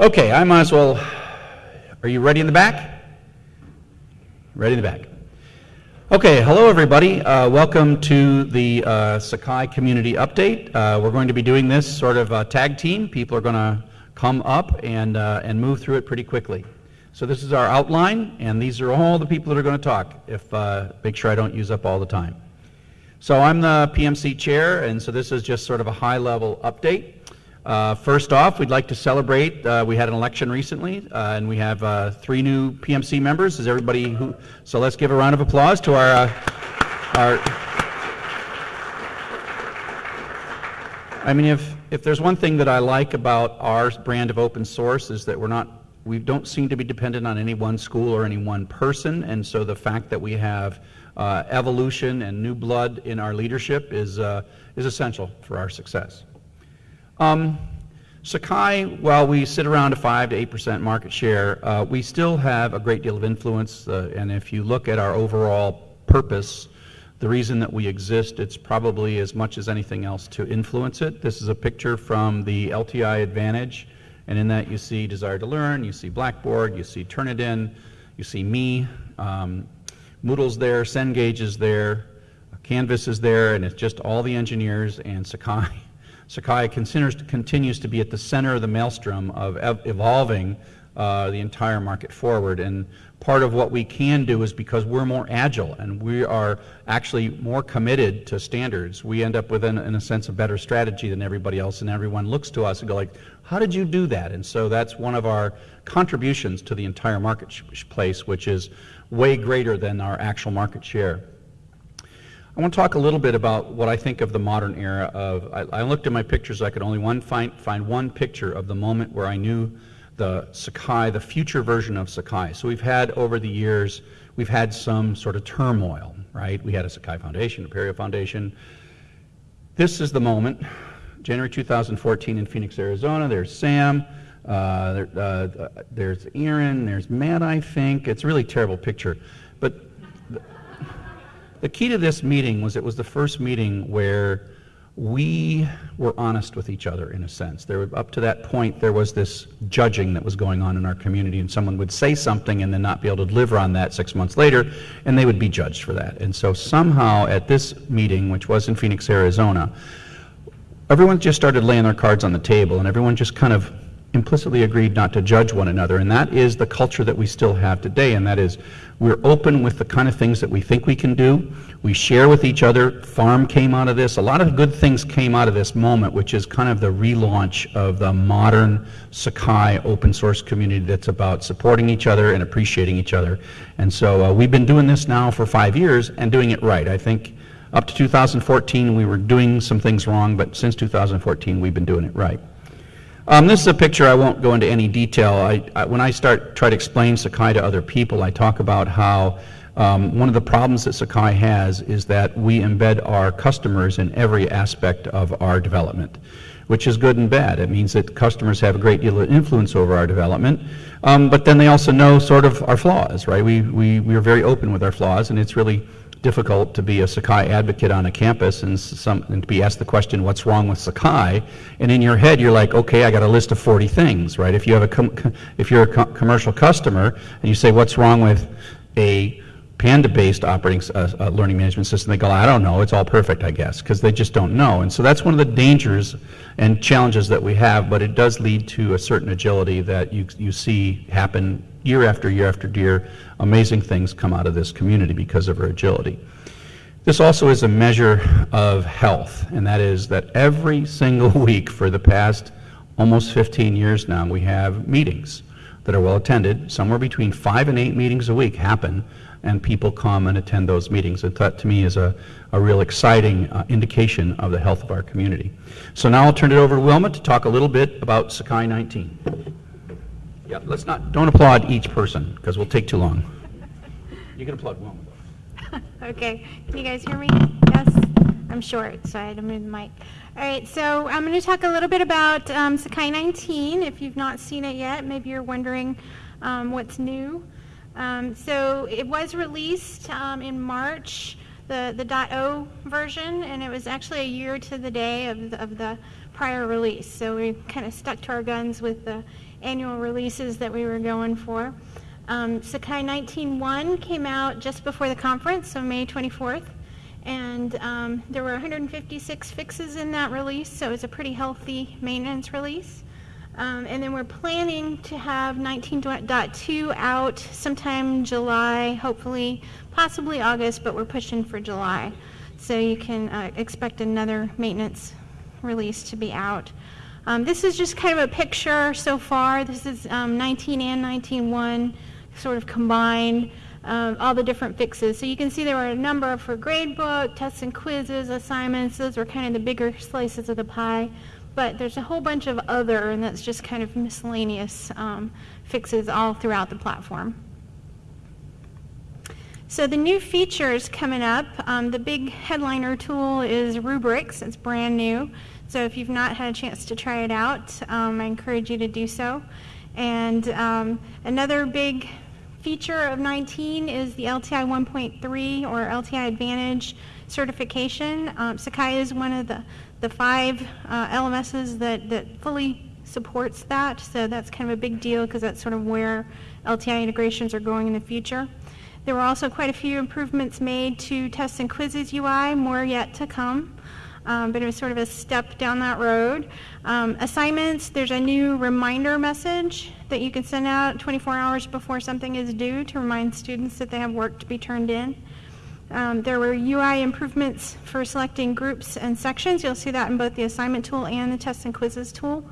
Okay, I might as well. Are you ready in the back? Ready in the back. Okay, hello everybody. Uh, welcome to the uh, Sakai Community Update. Uh, we're going to be doing this sort of uh, tag team. People are going to come up and, uh, and move through it pretty quickly. So this is our outline, and these are all the people that are going to talk, if uh, make sure I don't use up all the time. So I'm the PMC chair, and so this is just sort of a high-level update. Uh, first off, we'd like to celebrate, uh, we had an election recently, uh, and we have uh, three new PMC members. Is everybody who, so let's give a round of applause to our, uh, our, I mean, if, if there's one thing that I like about our brand of open source is that we're not we don't seem to be dependent on any one school or any one person, and so the fact that we have uh, evolution and new blood in our leadership is, is essential for our success. Um, Sakai, while we sit around a 5 to 8% market share, uh, we still have a great deal of influence, uh, and if you look at our overall purpose, the reason that we exist, it's probably as much as anything else to influence it. This is a picture from the LTI Advantage and in that you see Desire to Learn, you see Blackboard, you see Turnitin, you see me, um, Moodle's there, Cengage is there, Canvas is there, and it's just all the engineers and Sakai. Sakai continues, continues to be at the center of the maelstrom of ev evolving uh, the entire market forward. And part of what we can do is because we're more agile and we are actually more committed to standards, we end up with, an, in a sense, a better strategy than everybody else, and everyone looks to us and go like, how did you do that? And so that's one of our contributions to the entire marketplace, which is way greater than our actual market share. I want to talk a little bit about what I think of the modern era of, I, I looked at my pictures, I could only one find, find one picture of the moment where I knew the Sakai, the future version of Sakai. So we've had over the years, we've had some sort of turmoil, right? We had a Sakai Foundation, Apereo Foundation. This is the moment January 2014 in Phoenix, Arizona. There's Sam. Uh, there, uh, there's Aaron. There's Matt, I think. It's a really terrible picture. But the key to this meeting was it was the first meeting where we were honest with each other in a sense. There up to that point, there was this judging that was going on in our community, and someone would say something and then not be able to deliver on that six months later, and they would be judged for that. And so somehow at this meeting, which was in Phoenix, Arizona, everyone just started laying their cards on the table, and everyone just kind of implicitly agreed not to judge one another. And that is the culture that we still have today, and that is we're open with the kind of things that we think we can do. We share with each other. Farm came out of this. A lot of good things came out of this moment, which is kind of the relaunch of the modern Sakai open source community that's about supporting each other and appreciating each other. And so uh, we've been doing this now for five years and doing it right. I think up to 2014, we were doing some things wrong, but since 2014, we've been doing it right. Um, this is a picture, I won't go into any detail. I, I, when I start try to explain Sakai to other people, I talk about how um, one of the problems that Sakai has is that we embed our customers in every aspect of our development, which is good and bad. It means that customers have a great deal of influence over our development, um, but then they also know sort of our flaws, right? We, we, we are very open with our flaws, and it's really difficult to be a Sakai advocate on a campus and, some, and to be asked the question, what's wrong with Sakai? And in your head, you're like, okay, I got a list of 40 things, right? If, you have a if you're a co commercial customer and you say, what's wrong with a Panda-based operating uh, uh, learning management system, they go, I don't know, it's all perfect, I guess, because they just don't know. And so that's one of the dangers and challenges that we have, but it does lead to a certain agility that you, you see happen year after year after year. Amazing things come out of this community because of our agility. This also is a measure of health, and that is that every single week for the past almost 15 years now, we have meetings that are well attended. Somewhere between five and eight meetings a week happen and people come and attend those meetings. And that to me is a, a real exciting uh, indication of the health of our community. So now I'll turn it over to Wilma to talk a little bit about Sakai 19. Yeah, let's not, don't applaud each person because we'll take too long. You can applaud Wilma. okay, can you guys hear me? Yes? I'm short, so I had to move the mic. All right, so I'm going to talk a little bit about um, Sakai 19. If you've not seen it yet, maybe you're wondering um, what's new. Um, so it was released um, in March, the, the .0 version, and it was actually a year to the day of the, of the prior release. So we kind of stuck to our guns with the annual releases that we were going for. Um, Sakai 19.1 came out just before the conference, so May 24th, and um, there were 156 fixes in that release, so it's a pretty healthy maintenance release. Um, and then we're planning to have 19.2 out sometime July, hopefully, possibly August, but we're pushing for July. So you can uh, expect another maintenance release to be out. Um, this is just kind of a picture so far. This is um, 19 and 19.1 sort of combined, um, all the different fixes. So you can see there were a number for gradebook, tests and quizzes, assignments. Those were kind of the bigger slices of the pie. But there's a whole bunch of other, and that's just kind of miscellaneous um, fixes all throughout the platform. So the new features coming up, um, the big headliner tool is Rubrics. It's brand new. So if you've not had a chance to try it out, um, I encourage you to do so. And um, another big feature of 19 is the LTI 1.3 or LTI Advantage certification. Um, Sakai is one of the, the five uh, LMSs that, that fully supports that. So that's kind of a big deal because that's sort of where LTI integrations are going in the future. There were also quite a few improvements made to tests and quizzes UI, more yet to come. Um, but it was sort of a step down that road. Um, assignments, there's a new reminder message that you can send out 24 hours before something is due to remind students that they have work to be turned in. Um, there were UI improvements for selecting groups and sections. You'll see that in both the assignment tool and the tests and quizzes tool.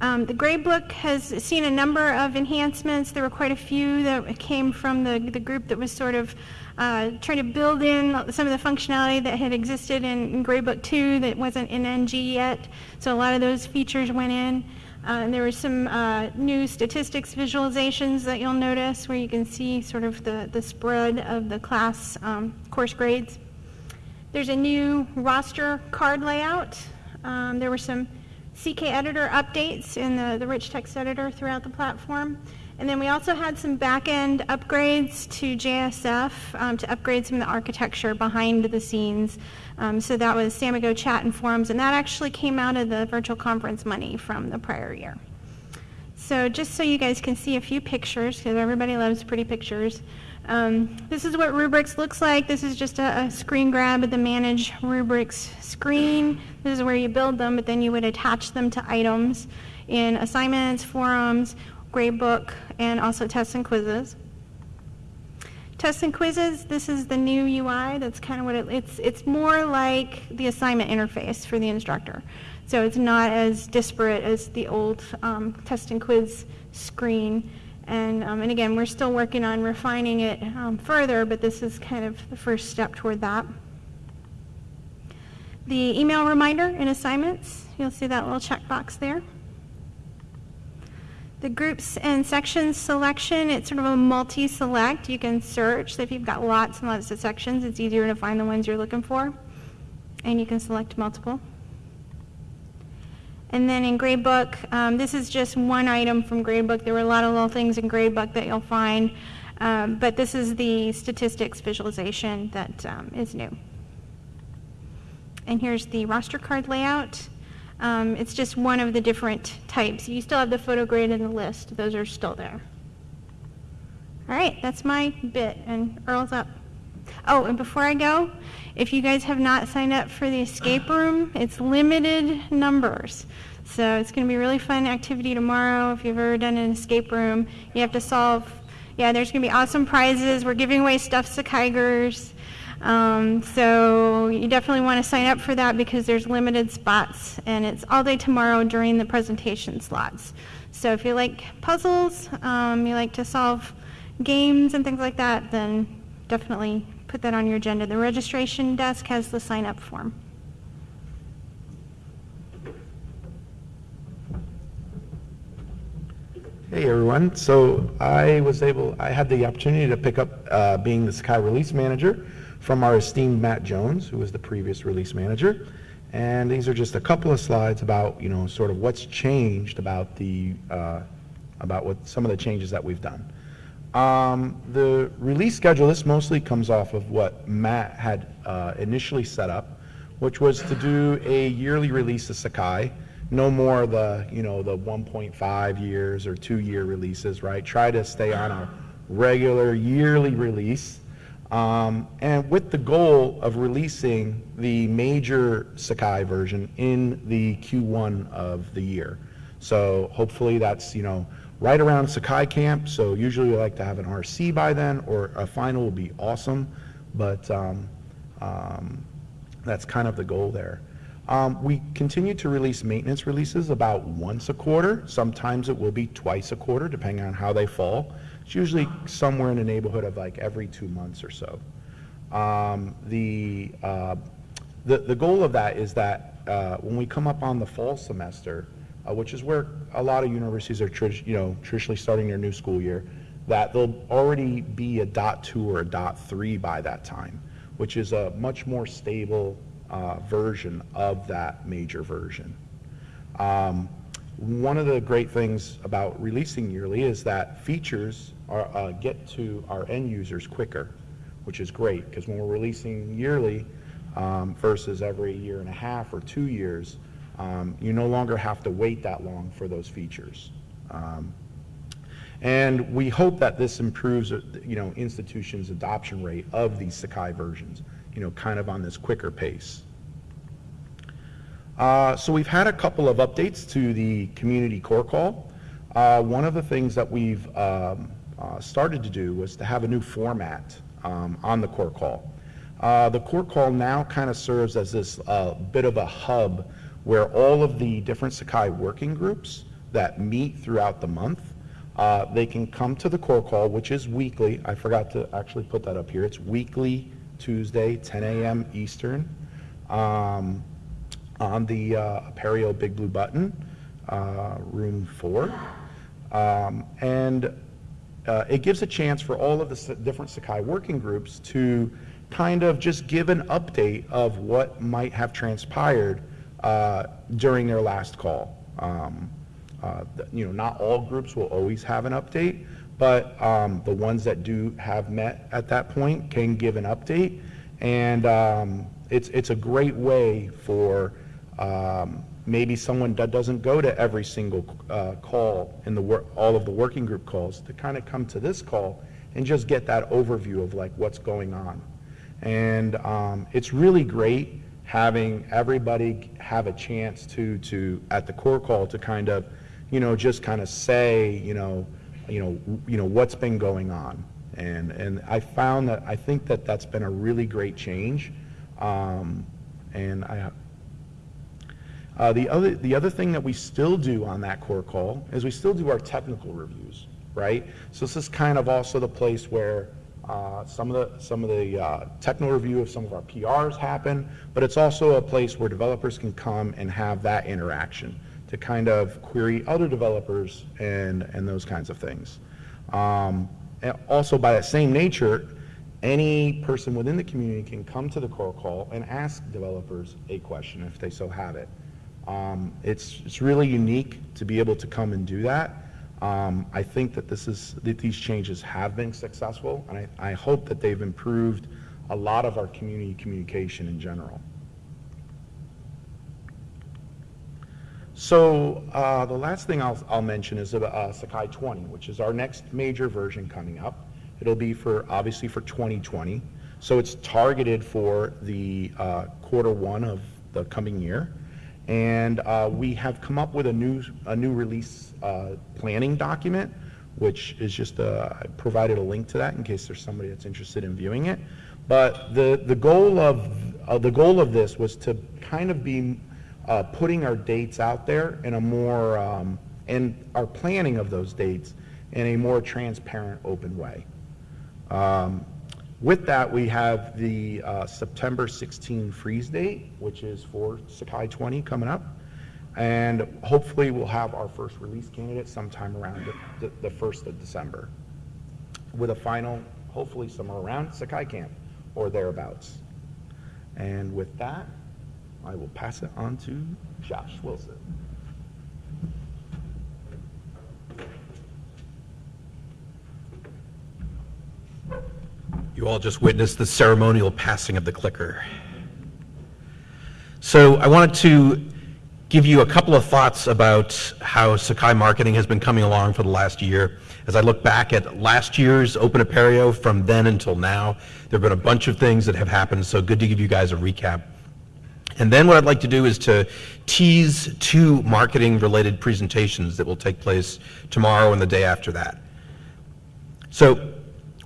Um, the gradebook has seen a number of enhancements. There were quite a few that came from the, the group that was sort of uh, trying to build in some of the functionality that had existed in, in Gradebook 2 that wasn't in NG yet. So a lot of those features went in. Uh, and there were some uh, new statistics visualizations that you'll notice where you can see sort of the, the spread of the class um, course grades. There's a new roster card layout. Um, there were some CK editor updates in the, the rich text editor throughout the platform. And then we also had some back-end upgrades to JSF um, to upgrade some of the architecture behind the scenes. Um, so that was Samigo chat and forums, and that actually came out of the virtual conference money from the prior year. So just so you guys can see a few pictures, because everybody loves pretty pictures. Um, this is what rubrics looks like. This is just a, a, screen grab of the manage rubrics screen. This is where you build them, but then you would attach them to items in assignments, forums, gradebook, and also tests and quizzes. Tests and quizzes, this is the new UI. That's kind of what it, it's, it's more like the assignment interface for the instructor. So it's not as disparate as the old um, test and quiz screen. And, um, and again, we're still working on refining it um, further, but this is kind of the first step toward that. The email reminder in assignments, you'll see that little checkbox there. The groups and sections selection, it's sort of a multi-select. You can search. So if you've got lots and lots of sections, it's easier to find the ones you're looking for. And you can select multiple. And then in Gradebook, um, this is just one item from Gradebook. There were a lot of little things in Gradebook that you'll find, um, but this is the statistics visualization that um, is new. And here's the roster card layout. Um, it's just one of the different types. You still have the photo grid and the list. Those are still there. All right, that's my bit, and Earl's up. Oh, and before I go, if you guys have not signed up for the escape room, it's limited numbers. So it's going to be a really fun activity tomorrow. If you've ever done an escape room, you have to solve. Yeah, there's going to be awesome prizes. We're giving away stuffed Sakaigers. Um, so you definitely want to sign up for that because there's limited spots, and it's all day tomorrow during the presentation slots. So if you like puzzles, um, you like to solve games and things like that, then definitely put that on your agenda. The registration desk has the sign up form. Hey everyone, so I was able, I had the opportunity to pick up uh, being the Sakai release manager from our esteemed Matt Jones, who was the previous release manager. And these are just a couple of slides about, you know, sort of what's changed about the, uh, about what some of the changes that we've done. Um, the release schedule, this mostly comes off of what Matt had uh, initially set up, which was to do a yearly release of Sakai no more the, you know, the 1.5 years or two-year releases, right? Try to stay on a regular yearly release. Um, and with the goal of releasing the major Sakai version in the Q1 of the year. So hopefully that's, you know, right around Sakai Camp. So usually we like to have an RC by then, or a final would be awesome. But um, um, that's kind of the goal there. Um, we continue to release maintenance releases about once a quarter. Sometimes it will be twice a quarter, depending on how they fall. It's usually somewhere in the neighborhood of like every two months or so. Um, the, uh, the, the goal of that is that uh, when we come up on the fall semester, uh, which is where a lot of universities are, you know, traditionally starting their new school year, that they'll already be a dot two or a dot three by that time, which is a much more stable uh, version of that major version. Um, One of the great things about releasing yearly is that features are, uh, get to our end users quicker, which is great, because when we're releasing yearly um, versus every year and a half or two years, um, you no longer have to wait that long for those features. Um, And we hope that this improves, uh, you know, institutions' adoption rate of these Sakai versions, you know, kind of on this quicker pace. Uh, So we've had a couple of updates to the community core call. Uh, One of the things that we've um, uh, started to do was to have a new format um, on the core call. Uh, The core call now kind of serves as this uh, bit of a hub where all of the different Sakai working groups that meet throughout the month, uh, they can come to the core call, which is weekly. I forgot to actually put that up here. It's weekly, Tuesday, 10 a.m. Eastern. Um, on the uh, Apereo Big Blue Button, uh, room four. Um, And uh, it gives a chance for all of the different Sakai working groups to kind of just give an update of what might have transpired uh, during their last call. Um, uh, You know, not all groups will always have an update, but um, the ones that do have met at that point can give an update. And um, it's, it's a great way for um, maybe someone that doesn't go to every single uh, call in the, wor- all of the working group calls, to kind of come to this call and just get that overview of like what's going on. And um, it's really great having everybody have a chance to, to, at the core call, to kind of, you know, just kind of say, you know, you know, you know, what's been going on. And, and I found that, I think that that's been a really great change. Um, And I, uh, The other, the other thing that we still do on that core call is we still do our technical reviews, right? So this is kind of also the place where uh, some of the, some of the uh, technical review of some of our PRs happen, but it's also a place where developers can come and have that interaction to kind of query other developers and, and those kinds of things. Um, and Also, by that same nature, any person within the community can come to the core call and ask developers a question if they so have it. Um, It's, it's really unique to be able to come and do that. Um, I think that this is, that these changes have been successful, and I, I hope that they've improved a lot of our community communication in general. So uh, the last thing I'll, I'll mention is uh, Sakai 20, which is our next major version coming up. It'll be for, obviously for 2020. So it's targeted for the uh, quarter one of the coming year. And uh, we have come up with a new, a new release uh, planning document, which is just, uh, I provided a link to that in case there's somebody that's interested in viewing it. But the, the goal of, uh, the goal of this was to kind of be uh, putting our dates out there in a more, um, and our planning of those dates in a more transparent, open way. Um, With that, we have the uh, September 16 freeze date, which is for Sakai 20 coming up. And hopefully, we'll have our first release candidate sometime around the- the the 1st of December, with a final, hopefully somewhere around Sakai Camp or thereabouts. And with that, I will pass it on to Josh Wilson. You all just witnessed the ceremonial passing of the clicker. So I wanted to give you a couple of thoughts about how Sakai marketing has been coming along for the last year. As I look back at last year's Open Apereo from then until now, there have been a bunch of things that have happened, so good to give you guys a recap. And then what I'd like to do is to tease two marketing-related presentations that will take place tomorrow and the day after that. So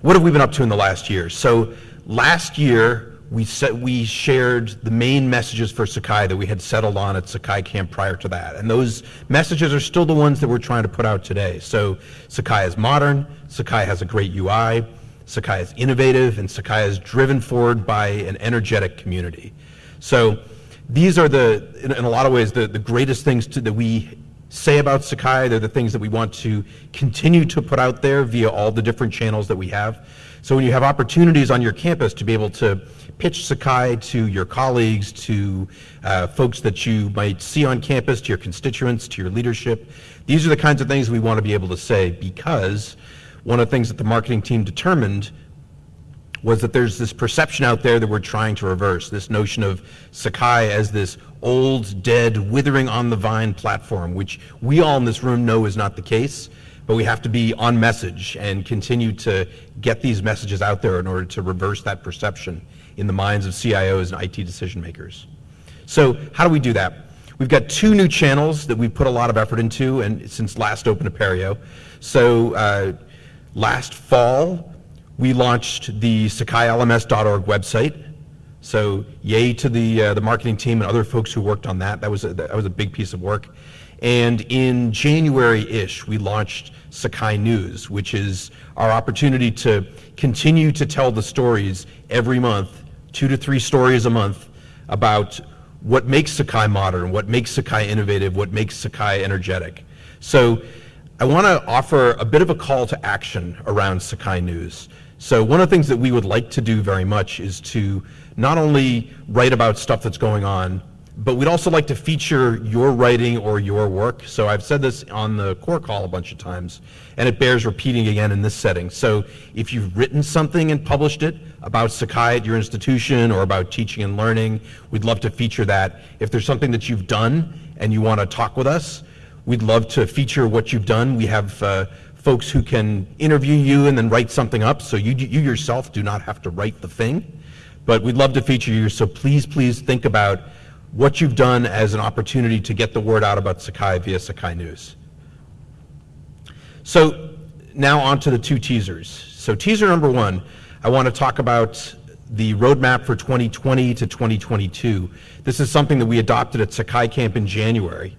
what have we been up to in the last year? So last year, we, set, we shared the main messages for Sakai that we had settled on at Sakai Camp prior to that. And those messages are still the ones that we're trying to put out today. So Sakai is modern, Sakai has a great UI, Sakai is innovative, and Sakai is driven forward by an energetic community. So these are the, in, in a lot of ways, the, the greatest things to, that we say about Sakai. They're the things that we want to continue to put out there via all the different channels that we have. So when you have opportunities on your campus to be able to pitch Sakai to your colleagues, to uh, folks that you might see on campus, to your constituents, to your leadership, these are the kinds of things we want to be able to say because one of the things that the marketing team determined was that there's this perception out there that we're trying to reverse, this notion of Sakai as this old, dead, withering on the vine platform, which we all in this room know is not the case, but we have to be on message and continue to get these messages out there in order to reverse that perception in the minds of CIOs and IT decision makers. So how do we do that? We've got two new channels that we've put a lot of effort into and since last Open Apereo. So uh, last fall, we launched the SakaiLMS.org website. So yay to the, uh, the marketing team and other folks who worked on that. That was, a, that was a big piece of work. And in January-ish, we launched Sakai News, which is our opportunity to continue to tell the stories every month, two to three stories a month, about what makes Sakai modern, what makes Sakai innovative, what makes Sakai energetic. So I want to offer a bit of a call to action around Sakai News. So one of the things that we would like to do very much is to not only write about stuff that's going on, but we'd also like to feature your writing or your work. So I've said this on the core call a bunch of times, and it bears repeating again in this setting. So if you've written something and published it about Sakai at your institution or about teaching and learning, we'd love to feature that. If there's something that you've done and you want to talk with us, we'd love to feature what you've done. We have uh, folks who can interview you and then write something up, so you, you yourself do not have to write the thing. But we'd love to feature you, so please, please think about what you've done as an opportunity to get the word out about Sakai via Sakai News. So now on to the two teasers. So teaser number one, I want to talk about the roadmap for 2020 to 2022. This is something that we adopted at Sakai Camp in January.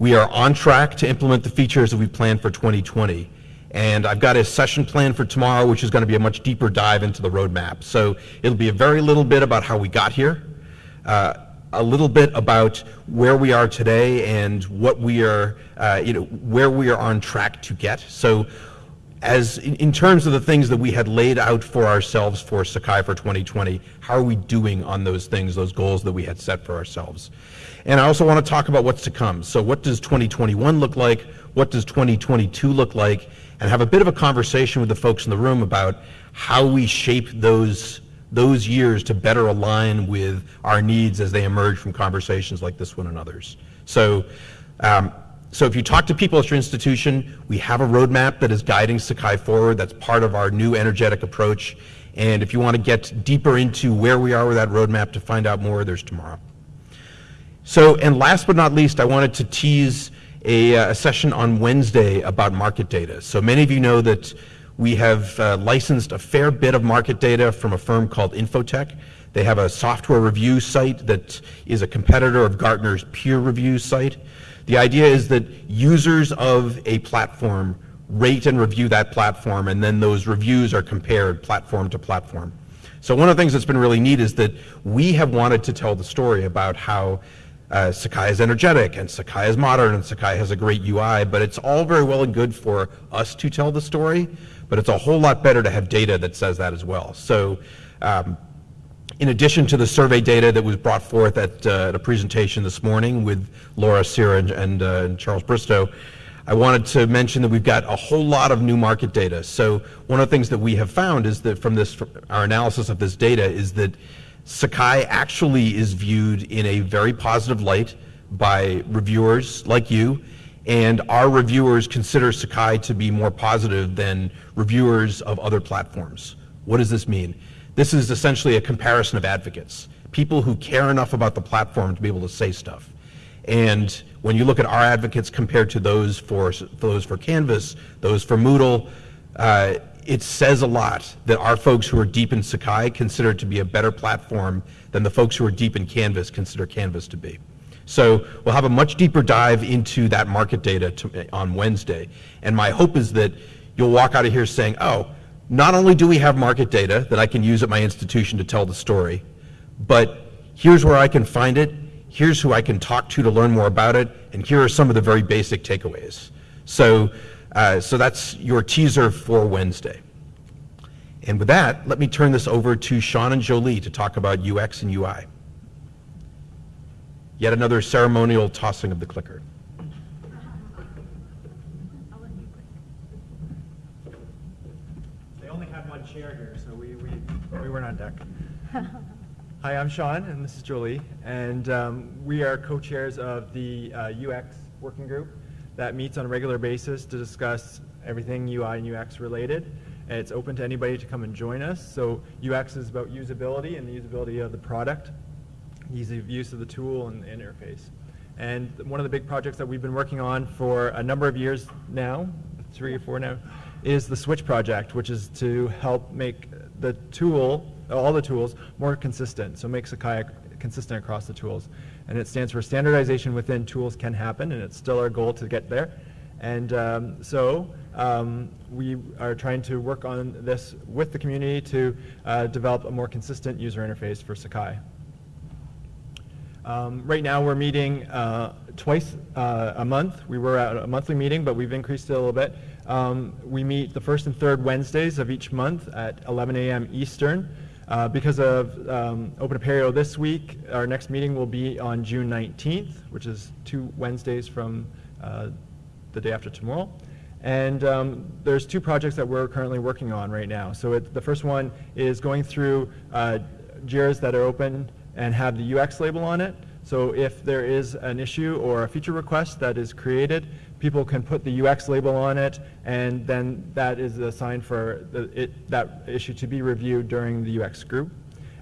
We are on track to implement the features that we planned for 2020. And I've got a session planned for tomorrow, which is going to be a much deeper dive into the roadmap. So it'll be a very little bit about how we got here, uh, a little bit about where we are today and what we are, uh, you know, where we are on track to get. So as in, in, terms of the things that we had laid out for ourselves for Sakai for 2020, how are we doing on those things, those goals that we had set for ourselves? And I also want to talk about what's to come. So what does 2021 look like? What does 2022 look like? And have a bit of a conversation with the folks in the room about how we shape those those years to better align with our needs as they emerge from conversations like this one and others. So, um, so if you talk to people at your institution, we have a roadmap that is guiding Sakai forward. That's part of our new energetic approach. And if you want to get deeper into where we are with that roadmap to find out more, there's tomorrow. So, and last but not least, I wanted to tease a, uh, a session on Wednesday about market data. So many of you know that we have uh, licensed a fair bit of market data from a firm called Info-Tech. They have a software review site that is a competitor of Gartner's peer review site. The idea is that users of a platform rate and review that platform, and then those reviews are compared platform to platform. So one of the things that's been really neat is that we have wanted to tell the story about how uh, Sakai is energetic and Sakai is modern and Sakai has a great UI, but it's all very well and good for us to tell the story but it's a whole lot better to have data that says that as well. So um, in addition to the survey data that was brought forth at, uh, at a presentation this morning with Laura Sierra and, and, uh, and, Charles Bristow, I wanted to mention that we've got a whole lot of new market data. So one of the things that we have found is that from this, our analysis of this data is that Sakai actually is viewed in a very positive light by reviewers like you, and our reviewers consider Sakai to be more positive than reviewers of other platforms. What does this mean? This is essentially a comparison of advocates, people who care enough about the platform to be able to say stuff. And when you look at our advocates compared to those for, those for Canvas, those for Moodle, uh, it says a lot that our folks who are deep in Sakai consider it to be a better platform than the folks who are deep in Canvas consider Canvas to be. So we'll have a much deeper dive into that market data to, on Wednesday. And my hope is that you'll walk out of here saying, oh, not only do we have market data that I can use at my institution to tell the story, but here's where I can find it, here's who I can talk to to learn more about it, and here are some of the very basic takeaways. So, uh, so that's your teaser for Wednesday. And with that, let me turn this over to Sean and Jolie to talk about UX and UI. Yet another ceremonial tossing of the clicker. They only had one chair here, so we, we, we weren't on deck. Hi, I'm Sean, and this is Jolie, and um, we are co-chairs of the uh, UX working group that meets on a regular basis to discuss everything UI and UX related. And it's open to anybody to come and join us. So UX is about usability and the usability of the product, easy of use of the tool and the interface. And one of the big projects that we've been working on for a number of years now, three or four now, is the Switch project, which is to help make the tool, all the tools, more consistent. So make Sakai consistent across the tools. And it stands for standardization within tools can happen, and it's still our goal to get there. And um, so um, we are trying to work on this with the community to uh, develop a more consistent user interface for Sakai. Um, right now, we're meeting uh, twice uh, a month. We were at a monthly meeting, but we've increased it a little bit. Um, we meet the first and third Wednesdays of each month at 11 a.m. Eastern. Uh, because of um, Open Apereo this week, our next meeting will be on June 19th, which is two Wednesdays from uh, the day after tomorrow. And um, there's two projects that we're currently working on right now. So it, the first one is going through uh, JIRAs that are open and have the UX label on it. So if there is an issue or a feature request that is created, people can put the UX label on it, and then that is a sign for the, it, that issue to be reviewed during the UX group.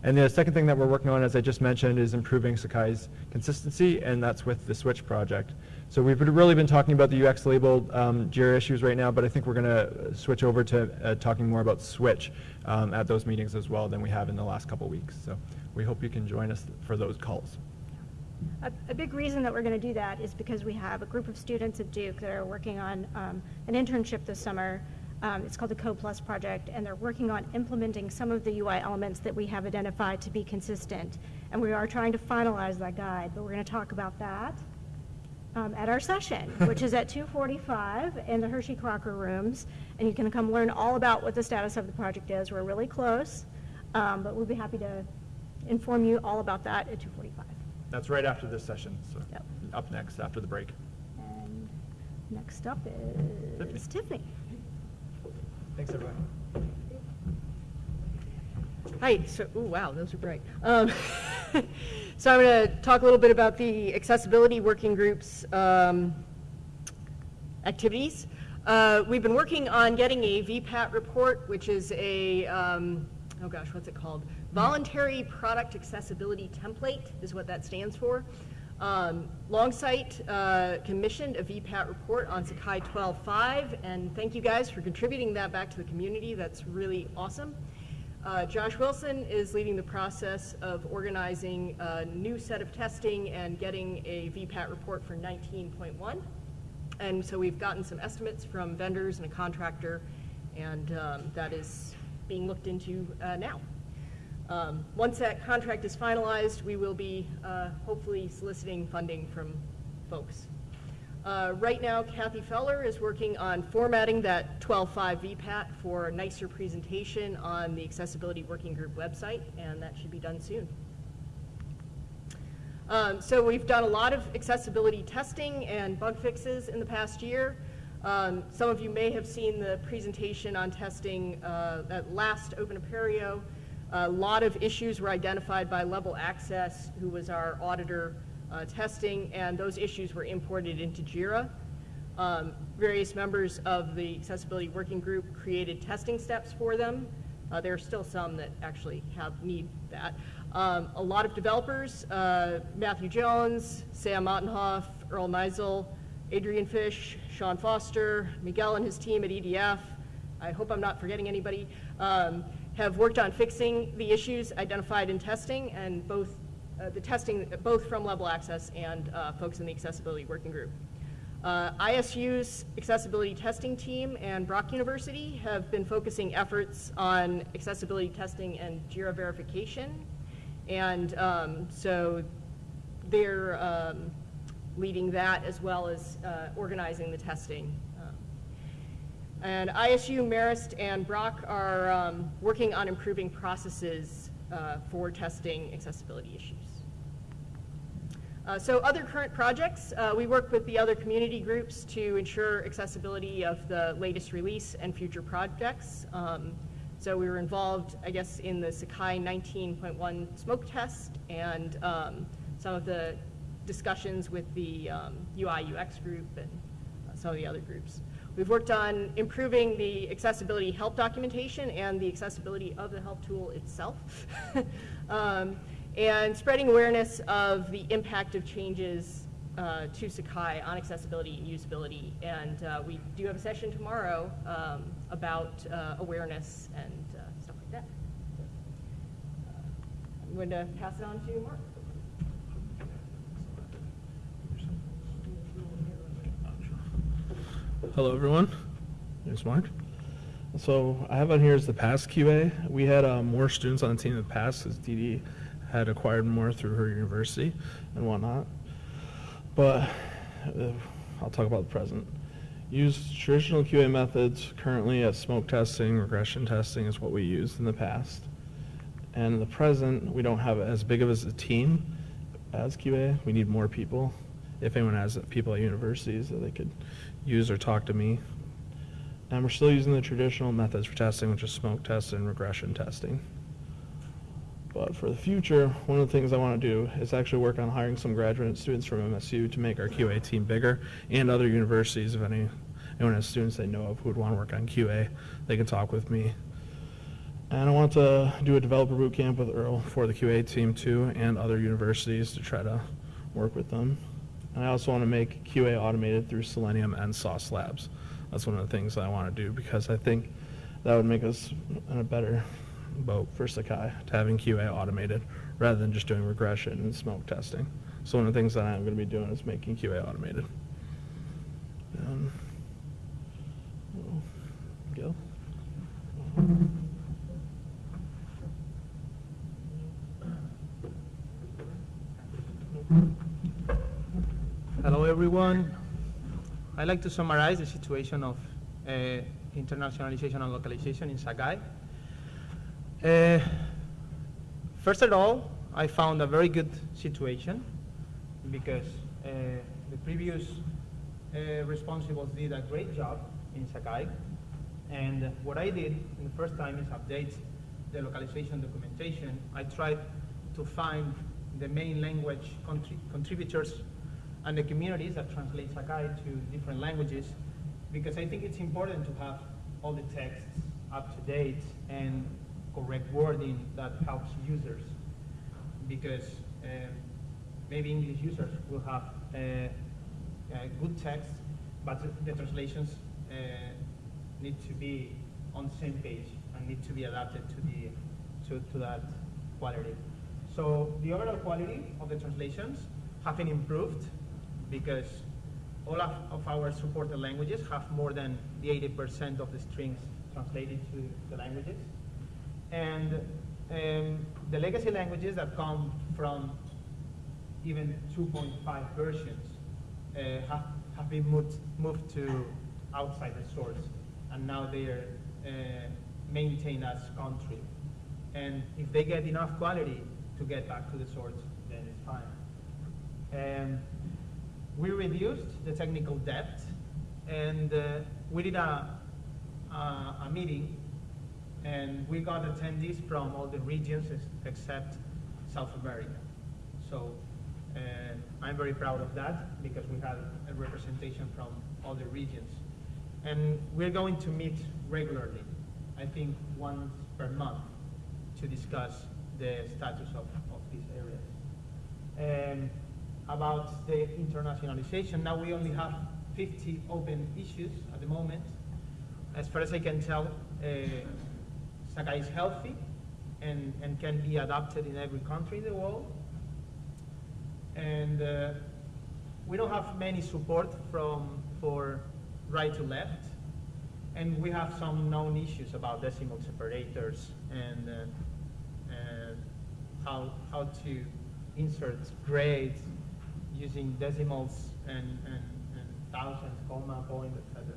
And the second thing that we're working on, as I just mentioned, is improving Sakai's consistency, and that's with the Switch project. So we've really been talking about the UX labeled um, JIRA issues right now, but I think we're going to switch over to uh, talking more about Switch um, at those meetings as well than we have in the last couple weeks. So we hope you can join us for those calls. A, a big reason that we're going to do that is because we have a group of students at Duke that are working on um, an internship this summer. Um, it's called the Code Plus project, and they're working on implementing some of the UI elements that we have identified to be consistent. And we are trying to finalize that guide, but we're going to talk about that um, at our session, which is at 2:45 in the Hershey Crocker rooms, and you can come learn all about what the status of the project is. We're really close, um, but we'll be happy to inform you all about that at 2:45. That's right after this session, so Yep. up next after the break. And next up is Tiffany. Thanks, everyone. Hi, so, ooh, wow, those are bright. Um, so I'm going to talk a little bit about the accessibility working group's um, activities. Uh, we've been working on getting a VPAT report, which is a, um, oh gosh, what's it called? Voluntary Product Accessibility Template is what that stands for. Um, Longsight uh, commissioned a VPAT report on Sakai 12.5, and thank you guys for contributing that back to the community. That's really awesome. Uh, Josh Wilson is leading the process of organizing a new set of testing and getting a VPAT report for 19.1. And so we've gotten some estimates from vendors and a contractor, and um, that is being looked into uh, now. Um, Once that contract is finalized, we will be uh, hopefully soliciting funding from folks. Uh, Right now, Kathy Feller is working on formatting that 12.5 VPAT for a nicer presentation on the Accessibility Working Group website, and that should be done soon. Um, So we've done a lot of accessibility testing and bug fixes in the past year. Um, Some of you may have seen the presentation on testing uh, at last Open Apereo. A lot of issues were identified by Level Access, who was our auditor uh, testing, and those issues were imported into JIRA. Um, Various members of the accessibility working group created testing steps for them. Uh, There are still some that actually have, need that. Um, A lot of developers, uh, Matthew Jones, Sam Ottenhoff, Earl Meisel, Adrian Fish, Sean Foster, Miguel and his team at EDF, I hope I'm not forgetting anybody, um, have worked on fixing the issues identified in testing, and both, uh, the testing, both from Level Access and uh, folks in the Accessibility Working Group. Uh, ISU's accessibility testing team and Brock University have been focusing efforts on accessibility testing and JIRA verification. And um, so they're um, leading that as well as uh, organizing the testing. Um, And ISU, Marist, and Brock are um, working on improving processes uh, for testing accessibility issues. Uh, So other current projects, uh, we work with the other community groups to ensure accessibility of the latest release and future projects. Um, So we were involved, I guess, in the Sakai 19.1 smoke test and um, some of the discussions with the um, UI UX group and some of the other groups. We've worked on improving the accessibility help documentation and the accessibility of the help tool itself. Um, and spreading awareness of the impact of changes uh, to Sakai on accessibility and usability. And uh, we do have a session tomorrow um, about uh, awareness and uh, stuff like that. Uh, I'm going to pass it on to Mark. Hello, everyone. There's Mark. So I have on here is the past QA. We had uh, more students on the team in the past because DD had acquired more through her university and whatnot. But uh, I'll talk about the present. Use traditional QA methods currently as smoke testing, regression testing is what we used in the past. And in the present, we don't have as big of as a team as QA. We need more people. If anyone has people at universities that they could use or talk to me. And we're still using the traditional methods for testing, which is smoke test and regression testing. But for the future, one of the things I want to do is actually work on hiring some graduate students from MSU to make our QA team bigger and other universities, if any, anyone has students they know of who would want to work on QA, they can talk with me. And I want to do a developer boot camp with Earl for the QA team too and other universities to try to work with them. And I also want to make QA automated through Selenium and Sauce Labs. That's one of the things I want to do because I think that would make us in a better boat for Sakai to having QA automated rather than just doing regression and smoke testing. So one of the things that I'm going to be doing is making QA automated. Um, everyone. I'd like to summarize the situation of uh, internationalization and localization in Sakai. Uh, first of all, I found a very good situation because uh, the previous uh, responsibles did a great job in Sakai. And what I did in the first time is update the localization documentation. I tried to find the main language contri- contributors and the communities that translate Sakai to different languages because I think it's important to have all the texts up to date and correct wording that helps users because um, maybe English users will have uh, uh, good text, but the, the translations uh, need to be on the same page and need to be adapted to the to, to that quality. So the overall quality of the translations have been improved because all of, of our supported languages have more than the 80% of the strings translated to the languages. And um, the legacy languages that come from even 2.5 versions uh, have, have been moved, moved to outside the source, and now they are uh, maintained as contrib. And if they get enough quality to get back to the source, then it's fine. Um, we reduced the technical debt, and uh, we did a, a, a meeting and we got attendees from all the regions except South America. So And I'm very proud of that because we had a representation from all the regions. And we're going to meet regularly, I think once per month, to discuss the status of, of these areas. And about the internationalization, now we only have 50 open issues at the moment. As far as I can tell, uh, Sakai is healthy and, and can be adopted in every country in the world. And uh, we don't have many support from, for right to left. And we have some known issues about decimal separators and, uh, and how, how to insert grades using decimals and, and, and thousands, comma, point, etc.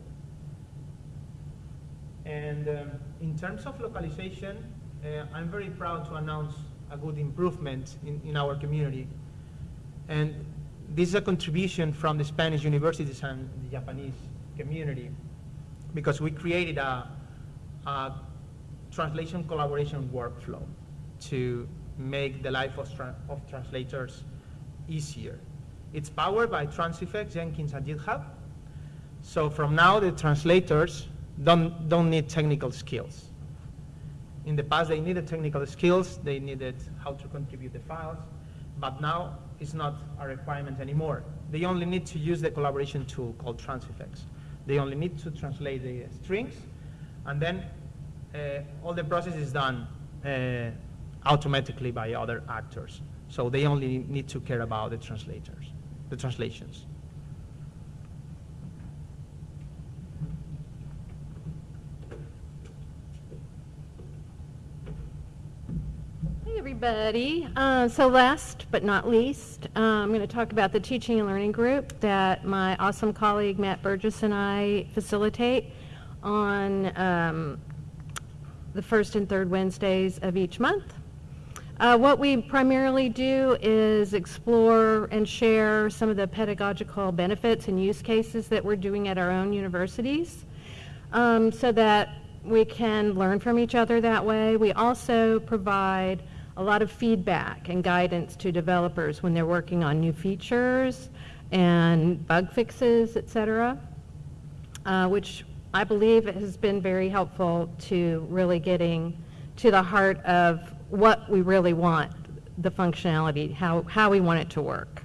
And um, in terms of localization, uh, I'm very proud to announce a good improvement in, in our community. And this is a contribution from the Spanish universities and the Japanese community because we created a, a translation collaboration workflow to make the life of, tra of translators easier. It's powered by Transifex, Jenkins, and GitHub. So from now, the translators don't, don't need technical skills. In the past, they needed technical skills. They needed how to contribute the files. But now, it's not a requirement anymore. They only need to use the collaboration tool called Transifex. They only need to translate the strings, and then uh, all the process is done uh, automatically by other actors. So they only need to care about the translators, the translations. Hey, everybody. Uh, so last but not least, uh, I'm going to talk about the teaching and learning group that my awesome colleague Matt Burgess and I facilitate on um, the first and third Wednesdays of each month. Uh, what we primarily do is explore and share some of the pedagogical benefits and use cases that we're doing at our own universities um, so that we can learn from each other that way. We also provide a lot of feedback and guidance to developers when they're working on new features and bug fixes, et cetera, uh, which I believe has been very helpful to really getting to the heart of what we really want, the functionality, how, how we want it to work.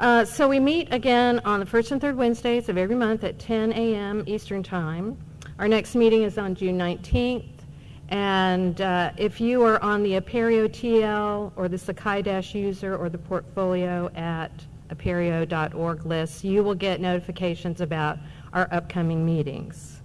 Uh, so we meet again on the first and third Wednesdays of every month at 10 a.m. Eastern Time. Our next meeting is on June 19th. And uh, if you are on the Apereo TL or the Sakai Dash user or the portfolio at apereo.org list, you will get notifications about our upcoming meetings.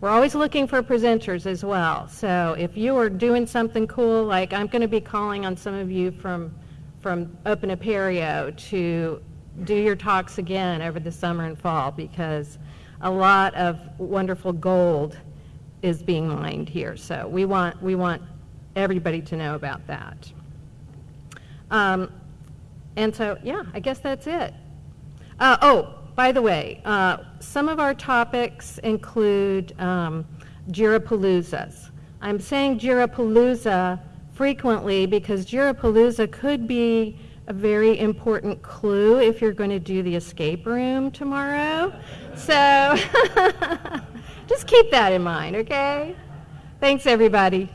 We're always looking for presenters as well. So if you are doing something cool, like I'm going to be calling on some of you from, from Open Apereo to do your talks again over the summer and fall because a lot of wonderful gold is being mined here. So we want, we want everybody to know about that. Um, and so, yeah, I guess that's it. Uh, oh, by the way, uh, some of our topics include um, Jirapaloozas. I'm saying Jirapalooza frequently because Jirapalooza could be a very important clue if you're going to do the escape room tomorrow. So just keep that in mind, okay? Thanks, everybody.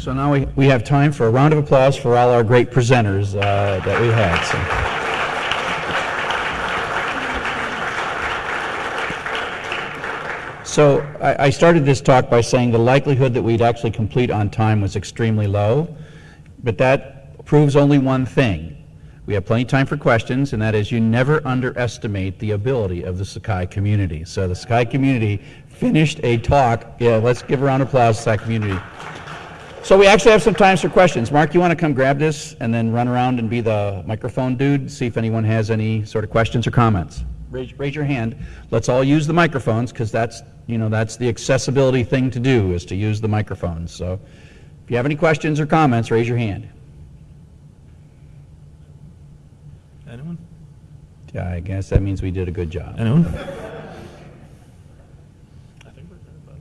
So now we, we have time for a round of applause for all our great presenters uh, that we had. So, so I, I started this talk by saying the likelihood that we'd actually complete on time was extremely low, but that proves only one thing. We have plenty of time for questions, and that is you never underestimate the ability of the Sakai community. So the Sakai community finished a talk. Yeah, let's give a round of applause to Sakai community. So we actually have some time for questions. Mark, you want to come grab this and then run around and be the microphone dude, see if anyone has any sort of questions or comments? Raise, raise your hand. Let's all use the microphones because that's, you know, that's the accessibility thing to do is to use the microphones. So if you have any questions or comments, raise your hand. Anyone? Yeah, I guess that means we did a good job. Anyone? I think we're good,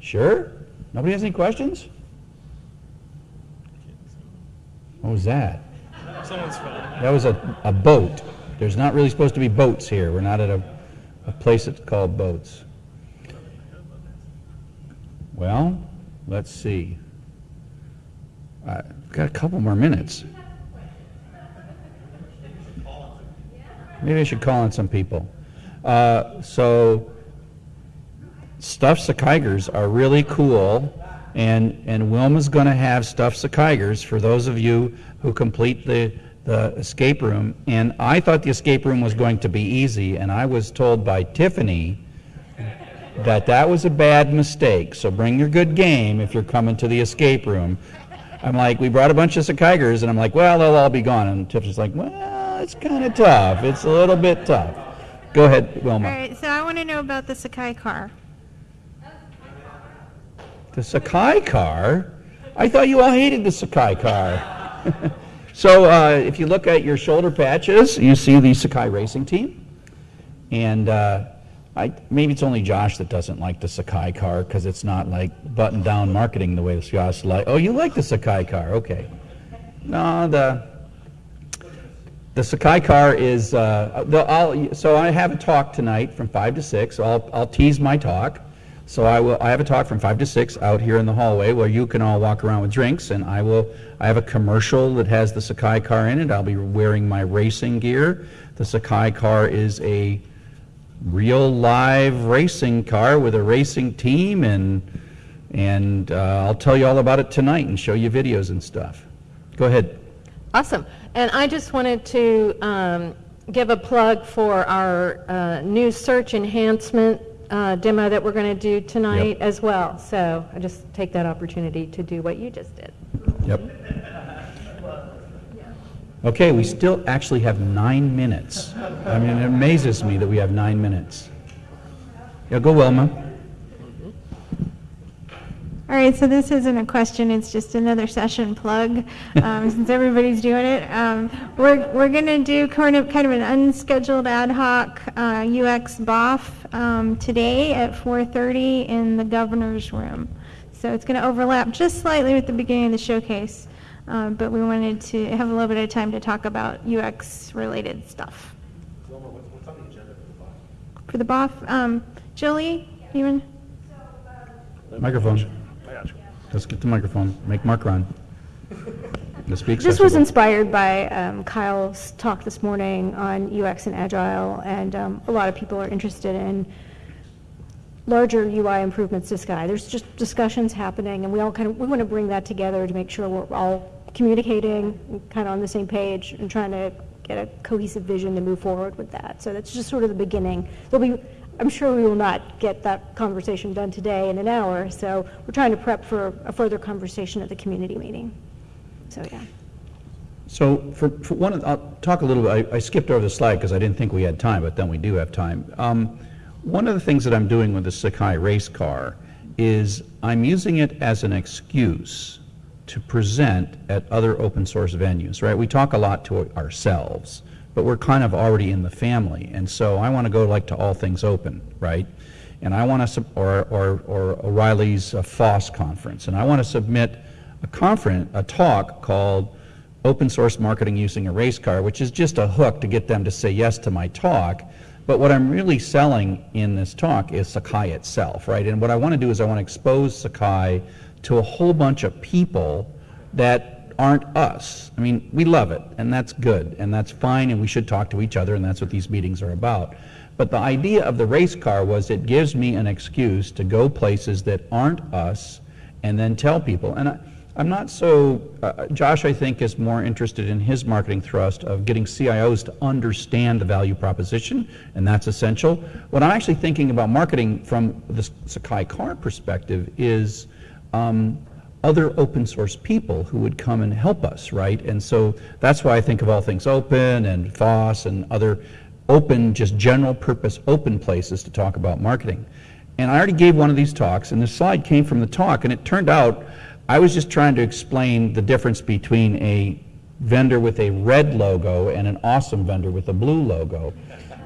Sure? Nobody has any questions? I can't see. What was that? Someone's phone. That was a, a boat. There's not really supposed to be boats here. We're not at a, a place that's called boats. Well, let's see. I've got a couple more minutes. Maybe I should call on some people. Uh, so, stuffed Sakaigers are really cool, and, and Wilma's going to have stuffed Sakaigers for those of you who complete the, the escape room. And I thought the escape room was going to be easy, and I was told by Tiffany that that was a bad mistake. So bring your good game if you're coming to the escape room. I'm like, we brought a bunch of Sakaigers, and I'm like, well, they'll all be gone. And Tiffany's like, well, it's kind of tough. It's a little bit tough. Go ahead, Wilma. All right, so I want to know about the Sakai car. The Sakai car? I thought you all hated the Sakai car. so uh, if you look at your shoulder patches, you see the Sakai racing team. And uh, I, maybe it's only Josh that doesn't like the Sakai car because it's not like button down marketing the way Josh like. Oh, you like the Sakai car? Okay. No, the the Sakai car is. Uh, the, so I have a talk tonight from five to six. So I'll I'll tease my talk. So I will. I have a talk from five to six out here in the hallway where you can all walk around with drinks, and I will. I have a commercial that has the Sakai car in it. I'll be wearing my racing gear. The Sakai car is a real live racing car with a racing team, and and uh, I'll tell you all about it tonight and show you videos and stuff. Go ahead. Awesome. And I just wanted to um, give a plug for our uh, new search enhancement uh, demo that we're going to do tonight as well. So I just take that opportunity to do what you just did. Yep. Okay, we still actually have nine minutes. I mean, it amazes me that we have nine minutes. Yeah, go Wilma. All right, so this isn't a question, it's just another session plug, um, since everybody's doing it. Um, we're, we're gonna do kind of, kind of an unscheduled ad hoc, uh, UX BOF, um, today at four thirty in the governor's room. So it's gonna overlap just slightly with the beginning of the showcase, um, but we wanted to have a little bit of time to talk about UX-related stuff. For the BOF, um, Julie, even? Microphone. Let's get the microphone. Make Mark run. This was inspired by um, Kyle's talk this morning on UX and Agile, and um, a lot of people are interested in larger UI improvements to Sakai. There's just discussions happening, and we all kind of, we want to bring that together to make sure we're all communicating, kind of on the same page, and trying to get a cohesive vision to move forward with that. So that's just sort of the beginning. There'll be, I'm sure we will not get that conversation done today in an hour, so we're trying to prep for a further conversation at the community meeting. So, yeah. So for, for one, I'll talk a little bit, I I skipped over the slide because I didn't think we had time, but then we do have time. Um, One of the things that I'm doing with the Sakai race car is I'm using it as an excuse to present at other open source venues, right? We talk a lot to ourselves, but we're kind of already in the family. And so I want to go like to All Things Open, right? And I want to, or, or, or O'Reilly's uh, FOSS conference, and I want to submit a conference, a talk called Open Source Marketing Using a Race Car, which is just a hook to get them to say yes to my talk. But what I'm really selling in this talk is Sakai itself, right? And what I want to do is I want to expose Sakai to a whole bunch of people that aren't us. I mean, we love it, and that's good, and that's fine, and we should talk to each other, and that's what these meetings are about. But the idea of the race car was it gives me an excuse to go places that aren't us and then tell people. And I, I'm not so, uh, Josh, I think, is more interested in his marketing thrust of getting CIOs to understand the value proposition, and that's essential. What I'm actually thinking about marketing from the Sakai car perspective is um, other open source people who would come and help us, right? And so that's why I think of all things open and FOSS and other open, just general purpose open places to talk about marketing. And I already gave one of these talks, and the slide came from the talk, and it turned out I was just trying to explain the difference between a vendor with a red logo and an awesome vendor with a blue logo.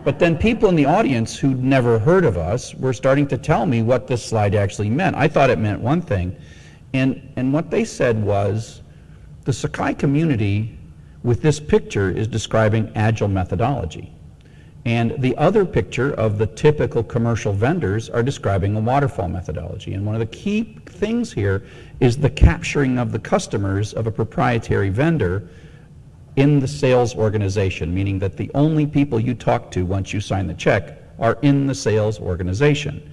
But then people in the audience who'd never heard of us were starting to tell me what this slide actually meant. I thought it meant one thing. And, and what they said was, the Sakai community with this picture is describing agile methodology. And the other picture of the typical commercial vendors are describing a waterfall methodology. And one of the key things here is the capturing of the customers of a proprietary vendor in the sales organization, meaning that the only people you talk to once you sign the check are in the sales organization.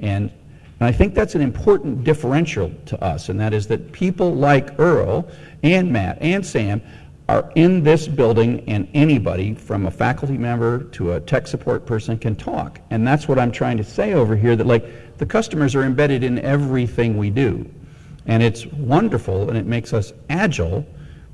And, and I think that's an important differential to us, and that is that people like Earl and Matt and Sam are in this building and anybody from a faculty member to a tech support person can talk. And that's what I'm trying to say over here, that like the customers are embedded in everything we do. And it's wonderful and it makes us agile,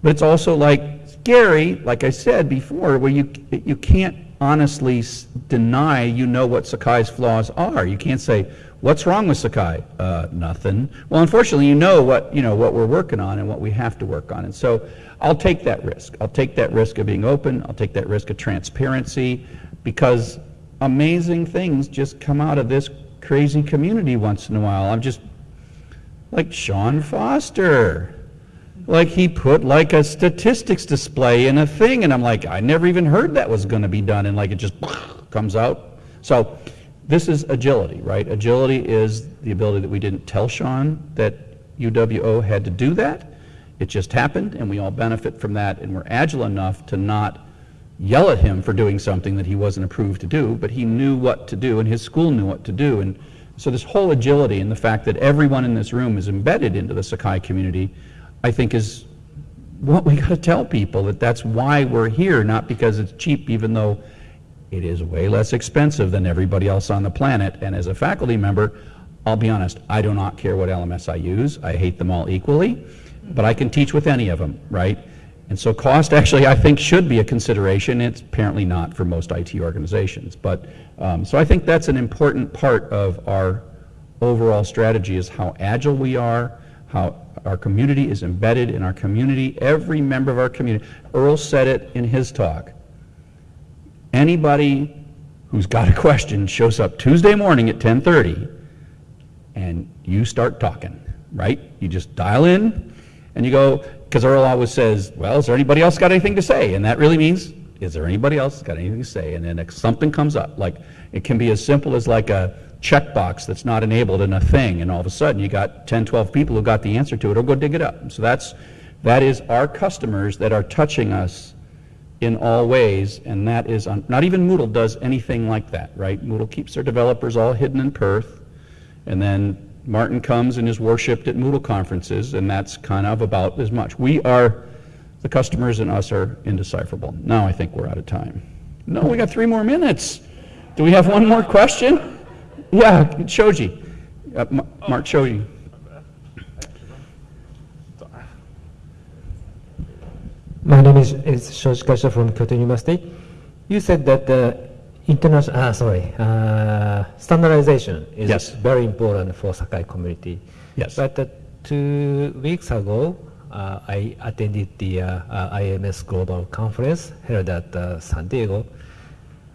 but it's also like scary, like I said before, where you, you can't honestly deny you know what Sakai's flaws are. You can't say, what's wrong with Sakai? Uh, nothing. Well, unfortunately, you know what, you know, what we're working on and what we have to work on. And so I'll take that risk. I'll take that risk of being open. I'll take that risk of transparency because amazing things just come out of this crazy community once in a while. I'm just like Sean Foster. Like he put like a statistics display in a thing, and I'm like, I never even heard that was going to be done, and like it just comes out. So this is agility, right? Agility is the ability that we didn't tell Sean that UWO had to do that. It just happened, and we all benefit from that, and we're agile enough to not yell at him for doing something that he wasn't approved to do, but he knew what to do, and his school knew what to do. And so this whole agility and the fact that everyone in this room is embedded into the Sakai community, I think is what we got to tell people, that that's why we're here, not because it's cheap, even though it is way less expensive than everybody else on the planet. And as a faculty member, I'll be honest, I do not care what LMS I use. I hate them all equally, but I can teach with any of them, right? And so cost actually, I think, should be a consideration. It's apparently not for most IT organizations. But, um, so I think that's an important part of our overall strategy is how agile we are, how our community is embedded in our community, every member of our community. Earl said it in his talk. Anybody who's got a question shows up Tuesday morning at 10:30 and you start talking, right? You just dial in and you go, because Earl always says, well, is there anybody else got anything to say? And that really means, is there anybody else got anything to say? And then something comes up, like it can be as simple as like a checkbox that's not enabled in a thing, and all of a sudden you got 10, 12 people who got the answer to it, or go dig it up. So that's, that is our customers that are touching us in all ways, and that is, on, not even Moodle does anything like that, right? Moodle keeps their developers all hidden in Perth, and then Martin comes and is worshipped at Moodle conferences, and that's kind of about as much. We are, the customers and us are indecipherable. Now I think we're out of time. No, we got three more minutes. Do we have one more question? Yeah, Shoji. Uh, Ma- Mark Shoji. My name is, is Shoji Kasha from Kyoto University. You said that the international, ah, sorry, uh, standardization is Yes. very important for Sakai community. Yes. But uh, two weeks ago, uh, I attended the uh, uh, IMS Global Conference held at uh, San Diego,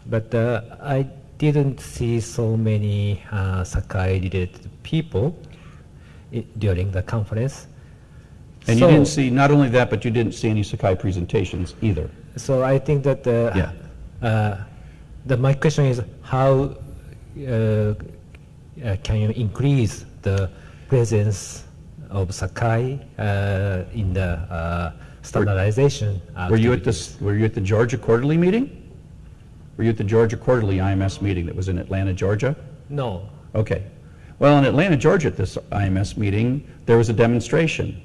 but uh, I didn't see so many uh, Sakai-related people during the conference. And you didn't see, not only that, but you didn't see any Sakai presentations either. So I think that uh, Yeah. uh, the, my question is how uh, uh, can you increase the presence of Sakai uh, in the uh, standardization? Were you at this, were you at the Georgia Quarterly meeting? Were you at the Georgia Quarterly IMS meeting that was in Atlanta, Georgia? No. Okay. Well, in Atlanta, Georgia, at this IMS meeting, there was a demonstration.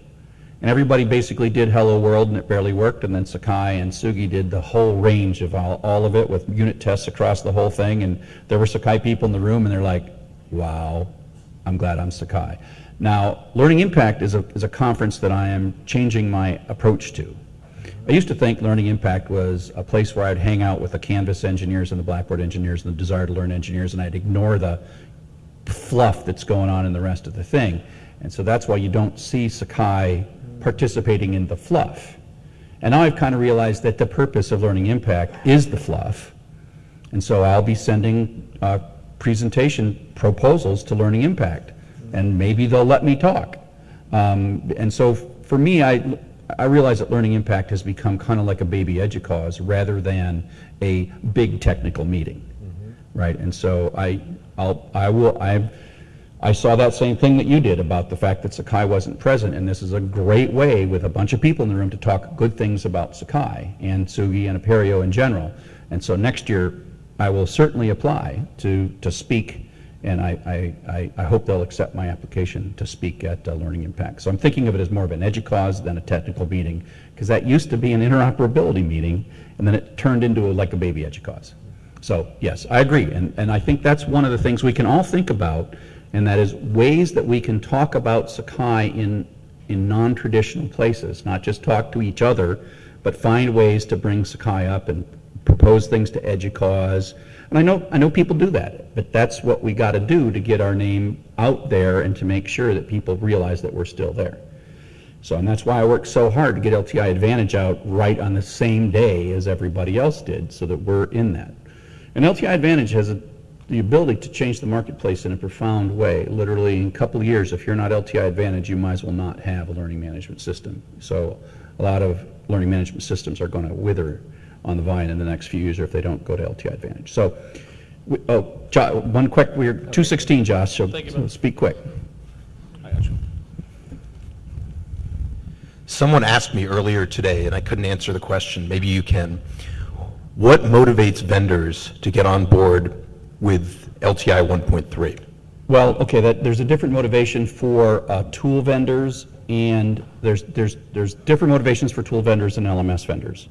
And everybody basically did Hello World, and it barely worked, and then Sakai and Tsugi did the whole range of all, all of it with unit tests across the whole thing, and there were Sakai people in the room, and they're like, wow, I'm glad I'm Sakai. Now, Learning Impact is a, is a conference that I am changing my approach to. I used to think Learning Impact was a place where I'd hang out with the Canvas engineers and the Blackboard engineers and the Desire to Learn engineers, and I'd ignore the fluff that's going on in the rest of the thing. And so that's why you don't see Sakai participating in the fluff. And now I've kind of realized that the purpose of Learning Impact is the fluff. And so I'll be sending uh, presentation proposals to Learning Impact, and maybe they'll let me talk. Um, and so for me, I, I realize that Learning Impact has become kind of like a baby EDUCAUSE rather than a big technical meeting, mm-hmm. right? And so I, I'll, I will, I, I saw that same thing that you did about the fact that Sakai wasn't present, and this is a great way with a bunch of people in the room to talk good things about Sakai and Tsugi and Apereo in general. And so next year, I will certainly apply to, to speak, and I, I, I, hope they'll accept my application to speak at uh, Learning Impact. So I'm thinking of it as more of an EDUCAUSE than a technical meeting, because that used to be an interoperability meeting, and then it turned into a, like a baby EDUCAUSE. So, yes, I agree, and, and I think that's one of the things we can all think about, and that is ways that we can talk about Sakai in, in non-traditional places, not just talk to each other, but find ways to bring Sakai up and propose things to EDUCAUSE. And I know, I know people do that, but that's what we got to do to get our name out there and to make sure that people realize that we're still there. So, and that's why I worked so hard to get LTI Advantage out right on the same day as everybody else did, so that we're in that. And LTI Advantage has a, the ability to change the marketplace in a profound way. Literally, in a couple of years, if you're not LTI Advantage, you might as well not have a learning management system. So, a lot of learning management systems are going to wither on the vine in the next few years or if they don't go to LTI Advantage. So, we, oh, Jo- one quick, we're 216, Josh, so you, so speak quick. I got you. Someone asked me earlier today, and I couldn't answer the question, maybe you can. What motivates vendors to get on board with LTI 1.3? Well, okay, that, there's a different motivation for uh, tool vendors, and there's, there's, there's different motivations for tool vendors and LMS vendors.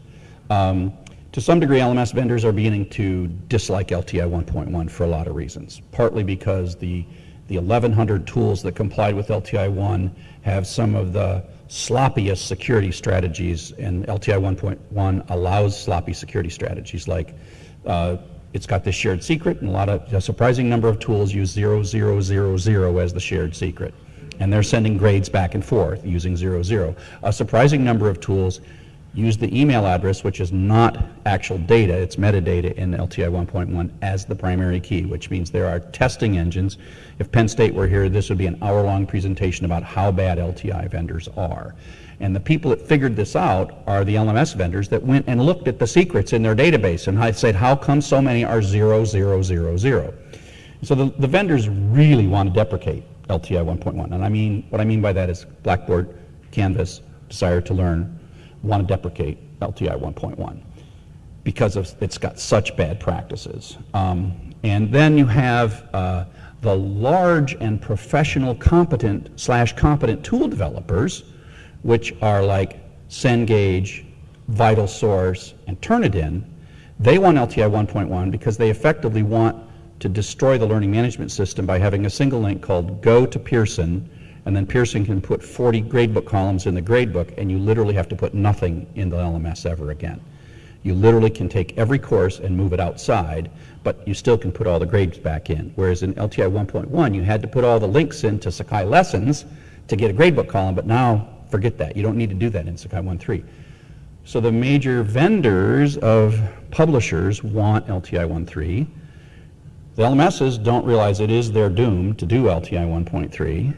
Um, To some degree, LMS vendors are beginning to dislike LTI 1.1 for a lot of reasons, partly because the, the 1,100 tools that complied with LTI 1 have some of the sloppiest security strategies, and LTI 1.1 allows sloppy security strategies, like uh, it's got this shared secret, and a lot of, a surprising number of tools use 0000 as the shared secret. And they're sending grades back and forth using 00. A surprising number of tools use the email address, which is not actual data, it's metadata in LTI 1.1 as the primary key, which means there are testing engines. If Penn State were here, this would be an hour-long presentation about how bad LTI vendors are. And the people that figured this out are the LMS vendors that went and looked at the secrets in their database and said, how come so many are 0000? So the, the vendors really want to deprecate LTI 1.1. And I mean, what I mean by that is Blackboard, Canvas, Desire to Learn, want to deprecate LTI 1.1 because of, it's got such bad practices. Um, and then you have uh, the large and professional competent slash competent tool developers, which are like Cengage, Vital Source, and Turnitin. They want LTI 1.1 because they effectively want to destroy the learning management system by having a single link called go to Pearson, and then Pearson can put 40 gradebook columns in the gradebook, and you literally have to put nothing in the LMS ever again. You literally can take every course and move it outside, but you still can put all the grades back in. Whereas in LTI 1.1, you had to put all the links into Sakai lessons to get a gradebook column, but now forget that. You don't need to do that in Sakai 1.3. So the major vendors of publishers want LTI 1.3. The LMSs don't realize it is their doom to do LTI 1.3,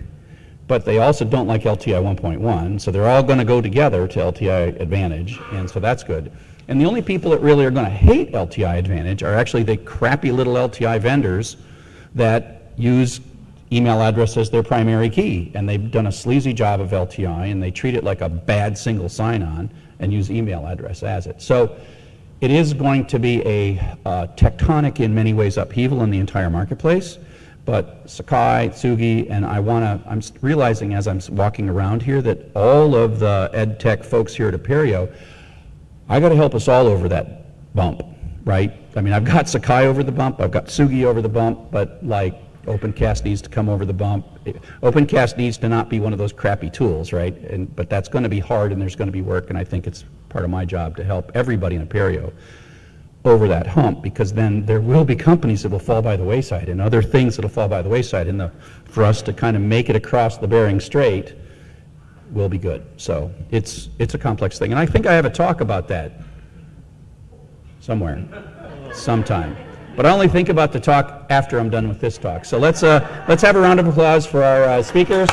but they also don't like LTI 1.1, so they're all going to go together to LTI Advantage, and so that's good. And the only people that really are going to hate LTI Advantage are actually the crappy little LTI vendors that use email address as their primary key, and they've done a sleazy job of LTI, and they treat it like a bad single sign-on and use email address as it. So it is going to be a uh, tectonic, in many ways, upheaval in the entire marketplace. But Sakai, Tsugi, and I want to, I'm realizing as I'm walking around here that all of the ed tech folks here at Apereo, I got to help us all over that bump, right? I mean, I've got Sakai over the bump, I've got Tsugi over the bump, but like OpenCast needs to come over the bump. OpenCast needs to not be one of those crappy tools, right? And, but that's going to be hard and there's going to be work, and I think it's part of my job to help everybody in Apereo over that hump, because then there will be companies that will fall by the wayside and other things that'll fall by the wayside. And the, for us to kind of make it across the Bering Strait will be good. So it's, it's a complex thing. And I think I have a talk about that somewhere, sometime. But I only think about the talk after I'm done with this talk. So let's, uh, let's have a round of applause for our uh, speakers.